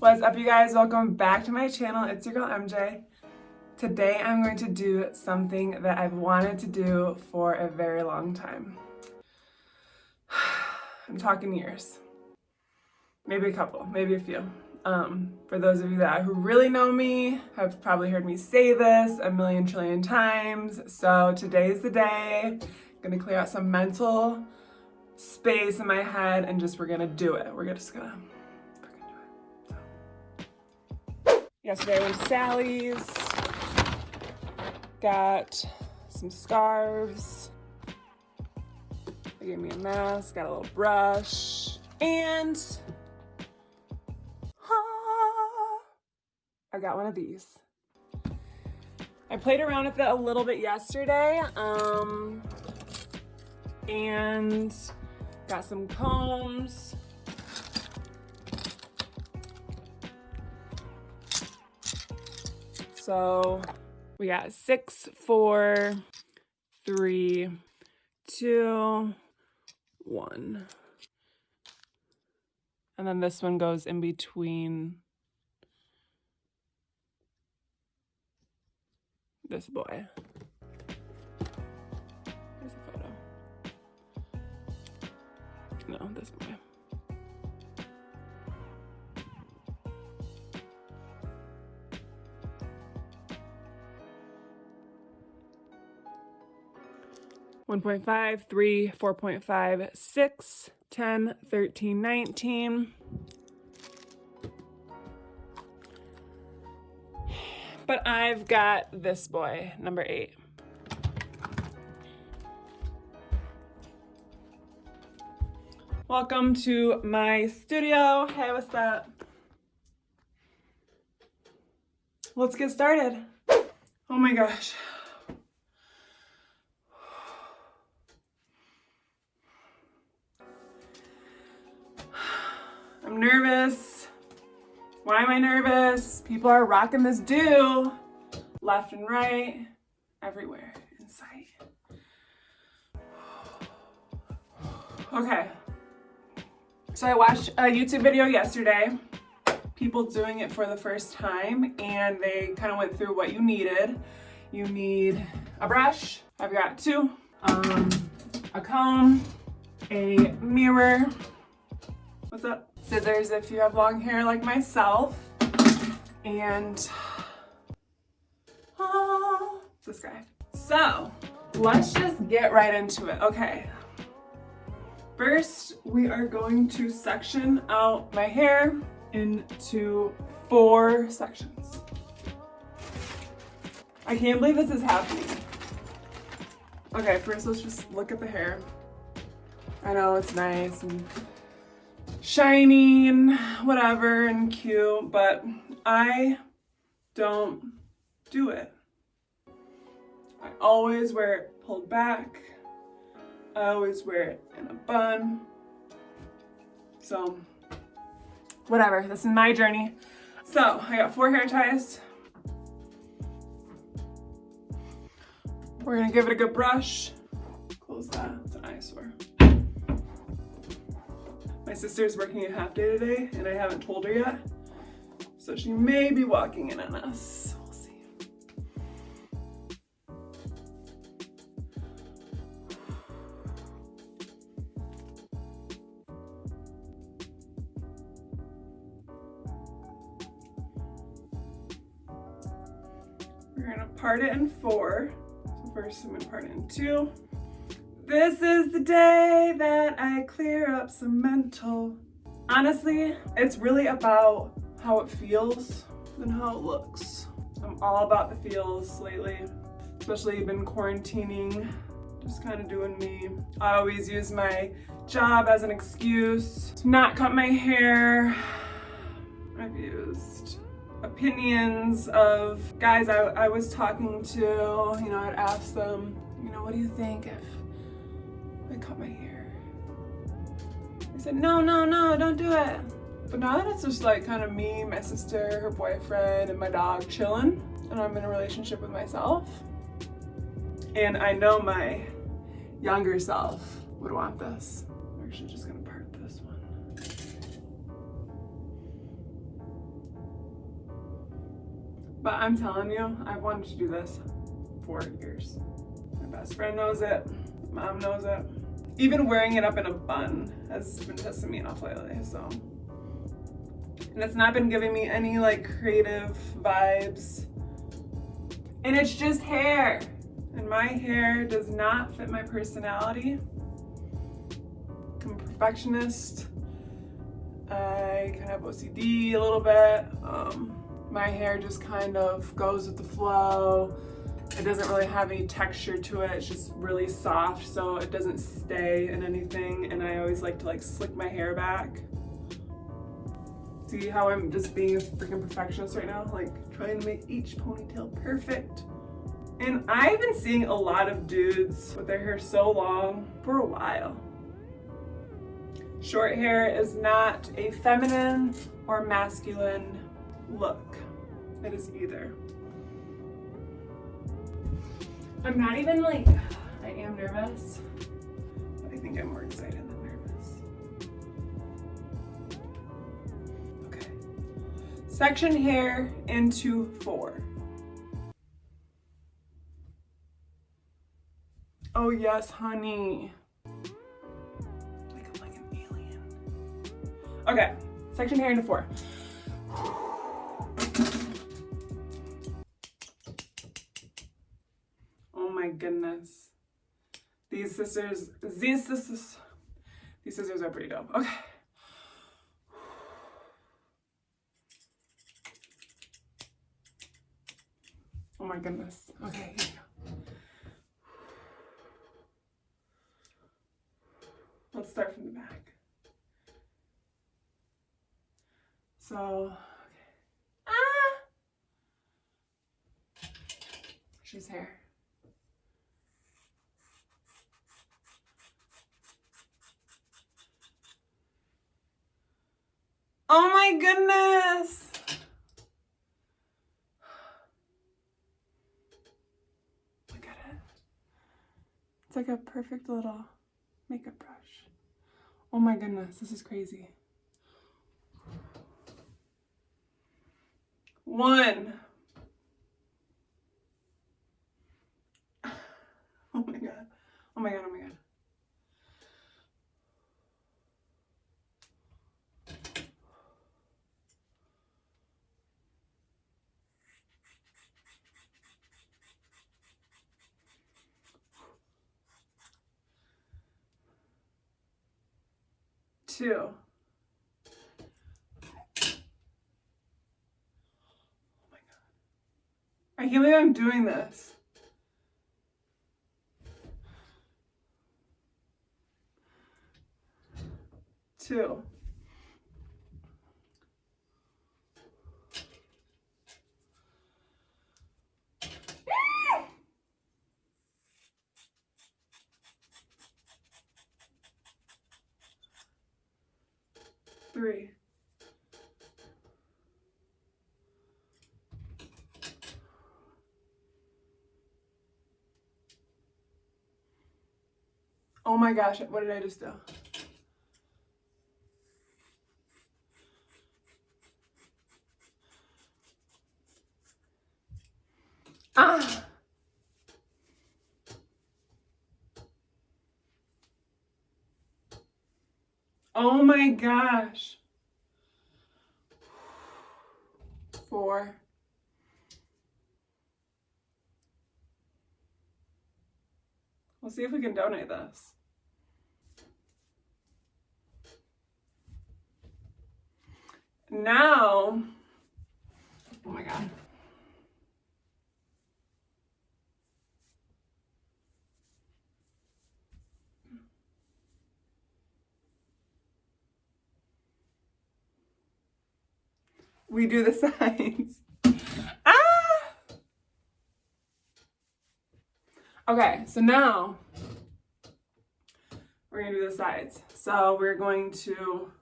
What's up you guys? Welcome back to my channel. It's your girl MJ. Today I'm going to do something that I've wanted to do for a very long time. I'm talking years. Maybe a couple, maybe a few. Um, for those of you that who really know me, have probably heard me say this a million trillion times. So today's the day. I'm gonna clear out some mental space in my head and just we're gonna do it. We're just gonna Yesterday I went to Sally's, got some scarves, they gave me a mask, got a little brush, and I got one of these. I played around with it a little bit yesterday, um, and got some combs, So we got six, four, three, two, one. And then this one goes in between this boy. A photo. No, this boy. 1.5, 3, 4.5, 6, 10, 13, 19. But I've got this boy, number 8. Welcome to my studio. Hey, what's up? Let's get started. Oh my gosh. Nervous? People are rocking this do left and right, everywhere in sight. Okay. So I watched a YouTube video yesterday, people doing it for the first time, and they kind of went through what you needed. You need a brush, I've got two, um, a comb, a mirror, what's up? scissors if you have long hair like myself. And oh, this guy. So let's just get right into it. Okay. First, we are going to section out my hair into four sections. I can't believe this is happening. Okay, first let's just look at the hair. I know it's nice and shiny and whatever and cute, but I don't do it. I always wear it pulled back. I always wear it in a bun. So, whatever, this is my journey. So, I got four hair ties. We're gonna give it a good brush. Close that, it's an eyesore. My sister's working a half day today and I haven't told her yet. So she may be walking in on us. We're gonna part it in four. So first I'm gonna part it in two. This is the day that I clear up some mental. Honestly, it's really about how it feels than how it looks. I'm all about the feels lately, especially been quarantining, just kind of doing me. I always use my job as an excuse to not cut my hair. I've used opinions of guys I, I was talking to, you know, I'd ask them, you know, what do you think if I cut my hair. I said, no, no, no, don't do it. But now that it's just like kind of me, my sister, her boyfriend, and my dog chilling, and I'm in a relationship with myself, and I know my younger self would want this. I'm actually just gonna part this one. But I'm telling you, I've wanted to do this for years. My best friend knows it, mom knows it. Even wearing it up in a bun has been pissing me off lately, so. And it's not been giving me any like creative vibes. And it's just hair. And my hair does not fit my personality. I'm a perfectionist. I kind of have OCD a little bit. Um, my hair just kind of goes with the flow. It doesn't really have any texture to it. It's just really soft, so it doesn't stay in anything. And I always like to like slick my hair back. See how I'm just being a freaking perfectionist right now? Like trying to make each ponytail perfect. And I've been seeing a lot of dudes with their hair so long for a while. Short hair is not a feminine or masculine look. It is either. I'm not even like, I am nervous. I think I'm more excited Section hair into four. Oh yes, honey. Like, I'm like an alien. Okay, section hair into four. Oh my goodness. These scissors, these scissors, these scissors are pretty dope. Okay. Oh my goodness. Okay, here we go. Let's start from the back. So, okay. Ah! She's here. Oh my goodness! Look at it. It's like a perfect little makeup brush. Oh my goodness, this is crazy. One. Oh my god. Oh my god, oh my god. Two. Oh my god. I can't believe I'm doing this. Two. Three. Oh my gosh, what did I just do? Ah! Oh my gosh. Four. We'll see if we can donate this. Now, oh my God. We do the sides. ah! Okay, so now we're gonna do the sides. So we're going to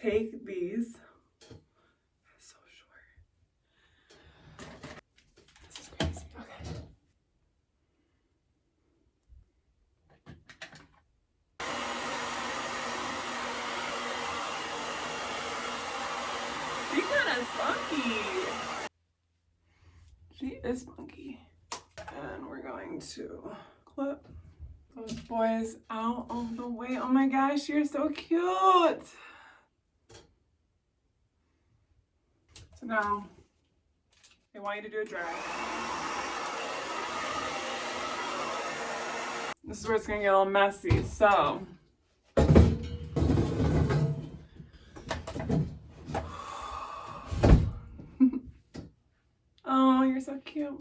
take these. So short. This is crazy. Okay. She kind of spunky. She is spunky. And we're going to clip those boys out of the way. Oh my gosh, you're so cute. So now, I want you to do a drag. This is where it's gonna get all messy, so. oh, you're so cute.